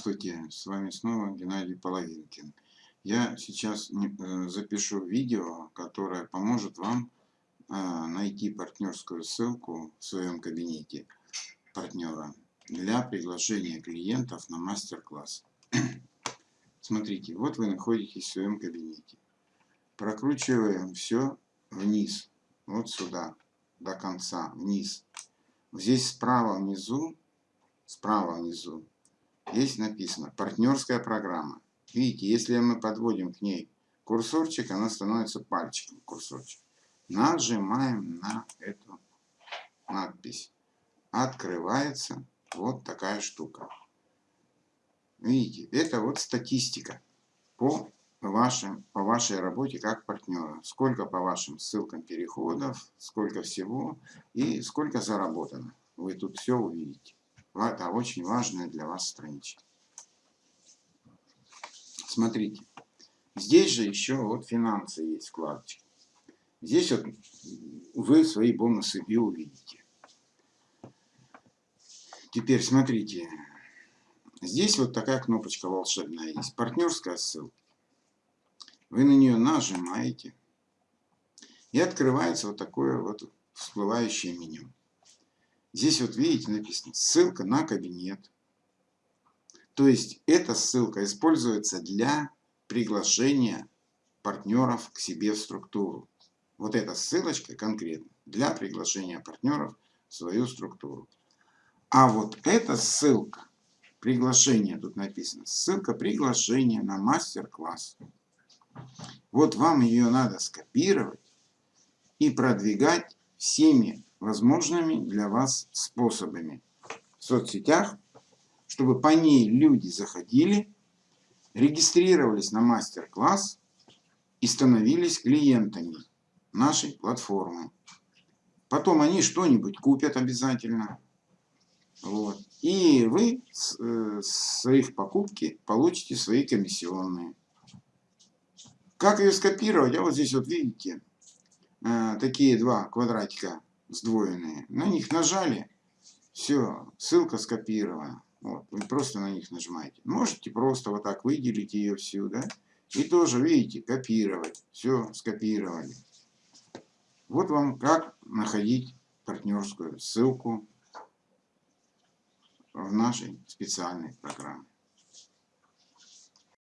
Здравствуйте, с вами снова Геннадий Половинкин. Я сейчас э, запишу видео, которое поможет вам э, найти партнерскую ссылку в своем кабинете партнера для приглашения клиентов на мастер-класс. Смотрите, вот вы находитесь в своем кабинете. Прокручиваем все вниз, вот сюда, до конца, вниз. Здесь справа внизу, справа внизу Здесь написано партнерская программа. Видите, если мы подводим к ней курсорчик, она становится пальчиком курсорчик. Нажимаем на эту надпись. Открывается вот такая штука. Видите, это вот статистика по, вашим, по вашей работе как партнера. Сколько по вашим ссылкам переходов, сколько всего и сколько заработано. Вы тут все увидите. Это очень важная для вас страничка. Смотрите. Здесь же еще вот финансы есть вкладочка. Здесь вот вы свои бонусы и увидите. Теперь смотрите. Здесь вот такая кнопочка волшебная есть. Партнерская ссылка. Вы на нее нажимаете. И открывается вот такое вот всплывающее меню. Здесь вот видите написано ссылка на кабинет. То есть эта ссылка используется для приглашения партнеров к себе в структуру. Вот эта ссылочка конкретно для приглашения партнеров в свою структуру. А вот эта ссылка, приглашение тут написано, ссылка приглашения на мастер-класс. Вот вам ее надо скопировать и продвигать всеми возможными для вас способами в соцсетях, чтобы по ней люди заходили, регистрировались на мастер-класс и становились клиентами нашей платформы. Потом они что-нибудь купят обязательно. Вот. И вы с, э, с их покупки получите свои комиссионные. Как ее скопировать? А вот здесь вот видите, э, такие два квадратика сдвоенные. На них нажали, все, ссылка скопирована. Вот, вы просто на них нажимаете. Можете просто вот так выделить ее всю, да? И тоже, видите, копировать. Все, скопировали. Вот вам как находить партнерскую ссылку в нашей специальной программе.